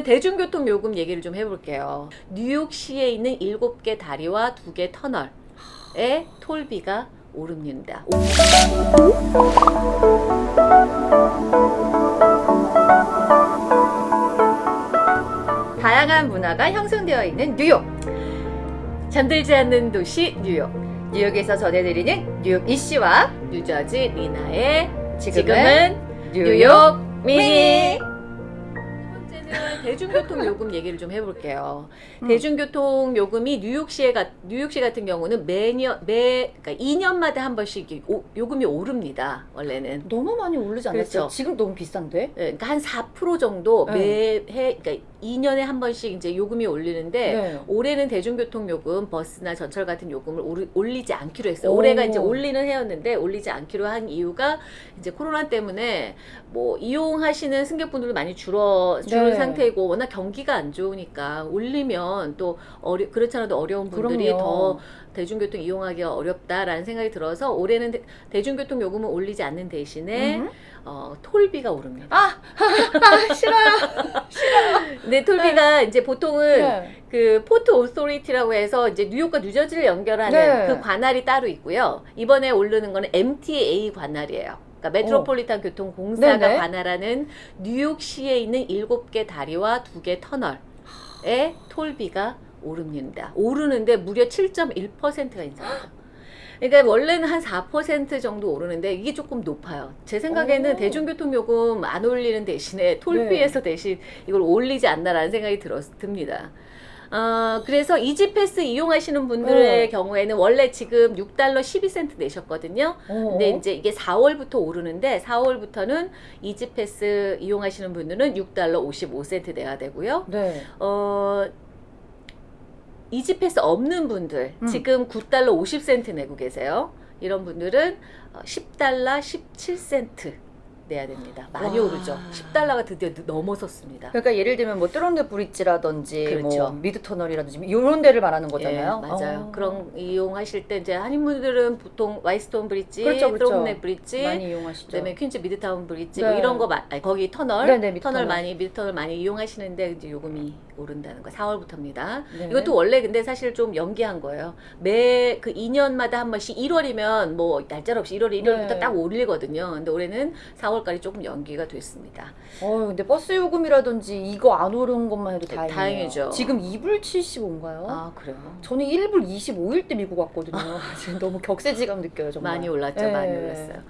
대중교통 요금 얘기를 좀 해볼게요. 뉴욕시에 있는 7개 다리와 2개 터널에 톨비가 오릅니다. 다양한 문화가 형성되어 있는 뉴욕. 잠들지 않는 도시 뉴욕. 뉴욕에서 전해드리는 뉴욕 이슈와 뉴저지 리나의 지금은 뉴욕 미니. 대중교통 요금 얘기를 좀 해볼게요. 음. 대중교통 요금이 뉴욕시에 가, 뉴욕시 같은 경우는 매년 매 그러니까 2년마다 한 번씩 이 오- 요금이 오릅니다. 원래는. 너무 많이 오르지 않았어요? 그렇죠. 지금 너무 비싼데? 예, 그러니까 한 4% 정도 네. 매해 그러니까 2년에 한 번씩 이제 요금이 올리는데 네. 올해는 대중교통 요금, 버스나 전철 같은 요금을 오르- 올리지 않기로 했어요. 오. 올해가 이제 올리는 해였는데 올리지 않기로 한 이유가 이제 코로나 때문에 뭐 이용하시는 승객분들도 많이 줄어 줄은 네. 상태이고 워낙 경기가 안 좋으니까 올리면 또 어려 그렇잖아도 어려운 분들이 그럼요. 더 대중교통 이용하기가 어렵다라는 생각이 들어서 올해는 대, 대중교통 요금을 올리지 않는 대신에 음. 어, toll비가 오릅니다. 아, 아 싫어요. 근데 toll비가 이제 보통은 네. 그 Port Authority라고 해서 이제 뉴욕과 뉴저지를 연결하는 네. 그 관할이 따로 있고요. 이번에 오르는 거는 MTA 관할이에요. 그러니까 메트로폴리탄 교통공사가 네네. 관할하는 뉴욕시에 있는 7개 다리와 2개 터널에 톨비가 오릅니다. 오르는데 무려 7.1%가 인상이죠. 그러니까 원래는 한 4% 정도 오르는데 이게 조금 높아요. 제 생각에는 오. 대중교통 요금 안 올리는 대신에 톨비에서 대신 이걸 올리지 않나라는 생각이 들었, 듭니다. 어, 그래서 이지패스 이용하시는 분들의 네. 경우에는 원래 지금 6달러 12센트 내셨거든요. 어. 근데 이제 이게 4월부터 오르는데 4월부터는 E-ZPass 이용하시는 분들은 6달러 55센트 내야 되고요. 네. 어, E-ZPass 없는 분들 음. 지금 9달러 50센트 내고 계세요. 이런 분들은 어, 10달러 17센트 내야 됩니다. 많이 와. 오르죠. 10달러가 드디어 넘어섰습니다. 그러니까 예를 들면 뭐 뚜런드 bridge라든지 그렇죠. 뭐 미드 터널이라든지 이런 데를 말하는 거잖아요. 예, 맞아요. 어. 그런 이용하실 때 이제 한인분들은 보통 Whitestone bridge, 그렇죠, 그렇죠. Throgs Neck bridge, 많이 이용하시죠. 그다음에 퀸즈 미드타운 bridge 네. 뭐 이런 거 마, 아니, 거기 터널 네, 네, 터널. 많이 미드 터널 많이 이용하시는데 이제 요금이 오른다는 거 4월부터입니다. 네. 이것도 원래 근데 사실 좀 연기한 거예요. 매 그 2년마다 한 번씩 1월이면 뭐 날짜 없이 1월 1일부터 네. 딱 올리거든요. 근데 올해는 4월까지 조금 연기가 됐습니다. 어, 근데 버스 요금이라든지 이거 안 오른 것만 해도 네, 다행이에요. 다행이죠. 지금 2불 75인가요? 아 그래요? 저는 1불 25일 때 미국 왔거든요. 지금 너무 격세지감 느껴요, 정말. 많이 올랐죠. 네. 많이 올랐어요.